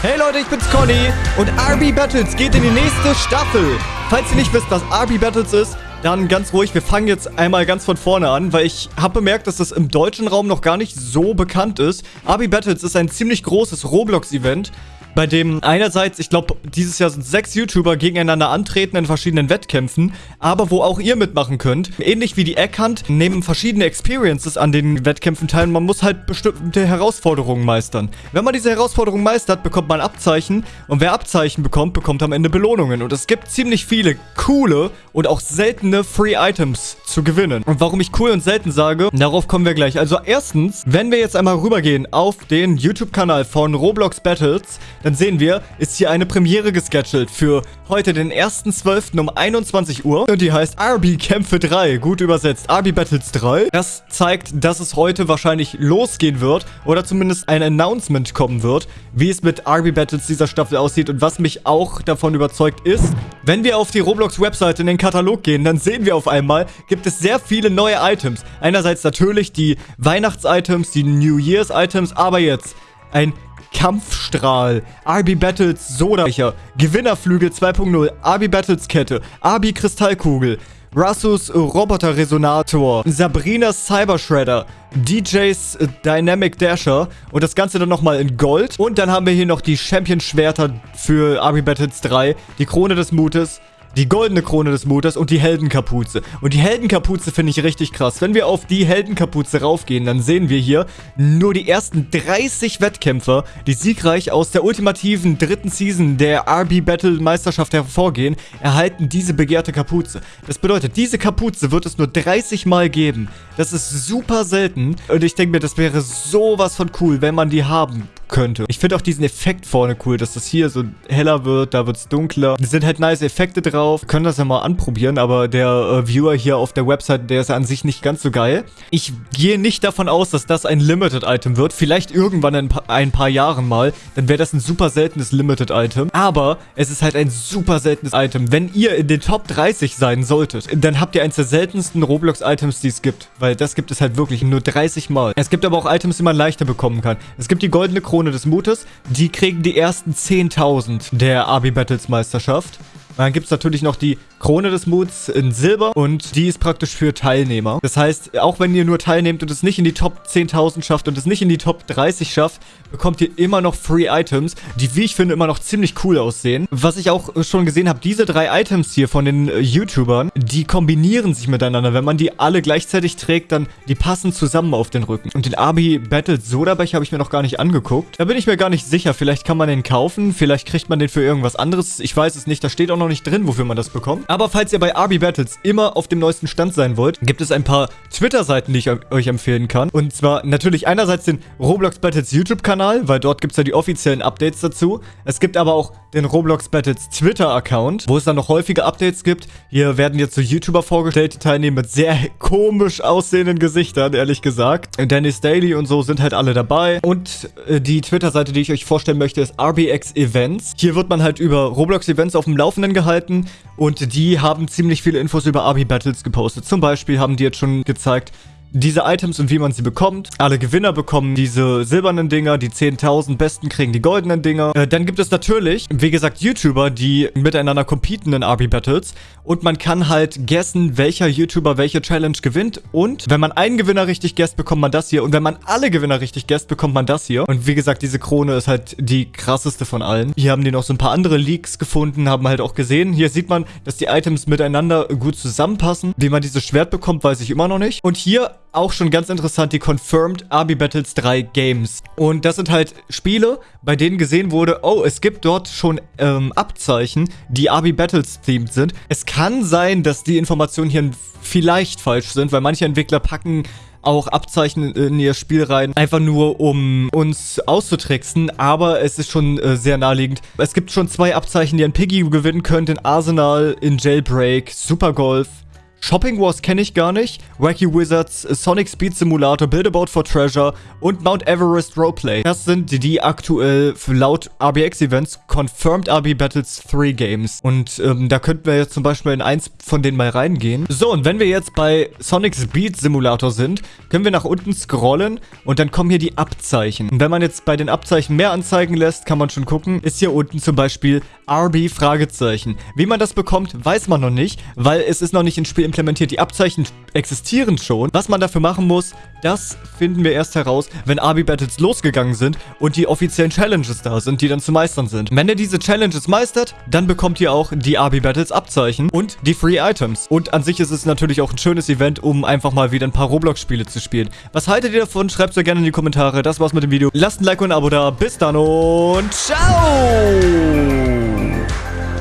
Hey Leute, ich bin's Conny und RB Battles geht in die nächste Staffel. Falls ihr nicht wisst, was RB Battles ist, dann ganz ruhig, wir fangen jetzt einmal ganz von vorne an, weil ich habe bemerkt, dass das im deutschen Raum noch gar nicht so bekannt ist. RB Battles ist ein ziemlich großes Roblox-Event, bei dem einerseits, ich glaube, dieses Jahr sind sechs YouTuber gegeneinander antreten in verschiedenen Wettkämpfen, aber wo auch ihr mitmachen könnt. Ähnlich wie die Eckhunt nehmen verschiedene Experiences an den Wettkämpfen teil. Man muss halt bestimmte Herausforderungen meistern. Wenn man diese Herausforderungen meistert, bekommt man Abzeichen und wer Abzeichen bekommt, bekommt am Ende Belohnungen. Und es gibt ziemlich viele coole und auch seltene Free Items zu gewinnen. Und warum ich cool und selten sage, darauf kommen wir gleich. Also erstens, wenn wir jetzt einmal rübergehen auf den YouTube-Kanal von Roblox Battles, dann sehen wir, ist hier eine Premiere gescheduled für heute, den 1.12. um 21 Uhr. Und die heißt RB Kämpfe 3, gut übersetzt, RB Battles 3. Das zeigt, dass es heute wahrscheinlich losgehen wird oder zumindest ein Announcement kommen wird, wie es mit RB Battles dieser Staffel aussieht. Und was mich auch davon überzeugt ist, wenn wir auf die Roblox-Webseite in den Katalog gehen, dann sehen wir auf einmal, gibt es sehr viele neue Items. Einerseits natürlich die Weihnachts-Items, die New Year's-Items, aber jetzt ein Kampfstrahl, RB Battles Sodabecher, Gewinnerflügel 2.0, RB Battles Kette, RB Kristallkugel, Rassus Roboter-Resonator, Sabrinas Cybershredder, DJs Dynamic Dasher. Und das Ganze dann nochmal in Gold. Und dann haben wir hier noch die Champion-Schwerter für RB Battles 3, die Krone des Mutes, die goldene Krone des Mutes und die Heldenkapuze. Und die Heldenkapuze finde ich richtig krass. Wenn wir auf die Heldenkapuze raufgehen, dann sehen wir hier nur die ersten 30 Wettkämpfer, die siegreich aus der ultimativen dritten Season der RB Battle Meisterschaft hervorgehen, erhalten diese begehrte Kapuze. Das bedeutet, diese Kapuze wird es nur 30 Mal geben. Das ist super selten und ich denke mir, das wäre sowas von cool, wenn man die haben könnte. Ich finde auch diesen Effekt vorne cool, dass das hier so heller wird, da wird es dunkler. Es sind halt nice Effekte drauf. Können das ja mal anprobieren, aber der äh, Viewer hier auf der Website, der ist ja an sich nicht ganz so geil. Ich gehe nicht davon aus, dass das ein Limited-Item wird. Vielleicht irgendwann in ein paar Jahren mal. Dann wäre das ein super seltenes Limited-Item. Aber es ist halt ein super seltenes Item. Wenn ihr in den Top 30 sein solltet, dann habt ihr eins der seltensten Roblox-Items, die es gibt. Weil das gibt es halt wirklich nur 30 Mal. Es gibt aber auch Items, die man leichter bekommen kann. Es gibt die goldene Krone Krone des Mutes. Die kriegen die ersten 10.000 der Abi Battles Meisterschaft. Dann gibt es natürlich noch die Krone des Muts in Silber und die ist praktisch für Teilnehmer. Das heißt, auch wenn ihr nur teilnehmt und es nicht in die Top 10.000 schafft und es nicht in die Top 30 schafft, bekommt ihr immer noch Free Items, die, wie ich finde, immer noch ziemlich cool aussehen. Was ich auch schon gesehen habe, diese drei Items hier von den äh, YouTubern, die kombinieren sich miteinander. Wenn man die alle gleichzeitig trägt, dann die passen zusammen auf den Rücken. Und den Abi Battle Sodabecher habe ich mir noch gar nicht angeguckt. Da bin ich mir gar nicht sicher. Vielleicht kann man den kaufen, vielleicht kriegt man den für irgendwas anderes. Ich weiß es nicht, da steht auch noch nicht drin, wofür man das bekommt. Aber falls ihr bei RB Battles immer auf dem neuesten Stand sein wollt, gibt es ein paar Twitter-Seiten, die ich euch empfehlen kann. Und zwar natürlich einerseits den Roblox Battles YouTube-Kanal, weil dort gibt es ja die offiziellen Updates dazu. Es gibt aber auch den Roblox Battles Twitter-Account, wo es dann noch häufige Updates gibt. Hier werden jetzt so YouTuber vorgestellt, die teilnehmen mit sehr komisch aussehenden Gesichtern, ehrlich gesagt. Dennis Daily und so sind halt alle dabei. Und äh, die Twitter-Seite, die ich euch vorstellen möchte, ist RBX Events. Hier wird man halt über Roblox-Events auf dem Laufenden gehalten und die haben ziemlich viele Infos über Abi Battles gepostet. Zum Beispiel haben die jetzt schon gezeigt, diese Items und wie man sie bekommt. Alle Gewinner bekommen diese silbernen Dinger, die 10.000 Besten kriegen die goldenen Dinger. Äh, dann gibt es natürlich, wie gesagt, YouTuber, die miteinander competen in RB Battles und man kann halt guessen, welcher YouTuber welche Challenge gewinnt und wenn man einen Gewinner richtig guesst, bekommt man das hier und wenn man alle Gewinner richtig guesst, bekommt man das hier. Und wie gesagt, diese Krone ist halt die krasseste von allen. Hier haben die noch so ein paar andere Leaks gefunden, haben halt auch gesehen. Hier sieht man, dass die Items miteinander gut zusammenpassen. Wie man dieses Schwert bekommt, weiß ich immer noch nicht. Und hier auch schon ganz interessant die Confirmed Army Battles 3 Games. Und das sind halt Spiele, bei denen gesehen wurde, oh, es gibt dort schon ähm, Abzeichen, die Army Battles themed sind. Es kann sein, dass die Informationen hier vielleicht falsch sind, weil manche Entwickler packen auch Abzeichen in ihr Spiel rein, einfach nur um uns auszutricksen, aber es ist schon äh, sehr naheliegend. Es gibt schon zwei Abzeichen, die ein Piggy gewinnen könnte in Arsenal, in Jailbreak, Super Golf, Shopping Wars kenne ich gar nicht. Wacky Wizards, Sonic Speed Simulator, Build a Boat for Treasure und Mount Everest Roleplay. Das sind die aktuell laut RBX Events Confirmed RB Battles 3 Games. Und ähm, da könnten wir jetzt zum Beispiel in eins von denen mal reingehen. So, und wenn wir jetzt bei Sonic Speed Simulator sind, können wir nach unten scrollen und dann kommen hier die Abzeichen. Und wenn man jetzt bei den Abzeichen mehr anzeigen lässt, kann man schon gucken, ist hier unten zum Beispiel RB Fragezeichen. Wie man das bekommt, weiß man noch nicht, weil es ist noch nicht ins Spiel implementiert. Die Abzeichen existieren schon. Was man dafür machen muss, das finden wir erst heraus, wenn RB Battles losgegangen sind und die offiziellen Challenges da sind, die dann zu meistern sind. Wenn ihr diese Challenges meistert, dann bekommt ihr auch die RB Battles Abzeichen und die Free Items. Und an sich ist es natürlich auch ein schönes Event, um einfach mal wieder ein paar Roblox-Spiele zu spielen. Was haltet ihr davon? Schreibt es gerne in die Kommentare. Das war's mit dem Video. Lasst ein Like und ein Abo da. Bis dann und ciao!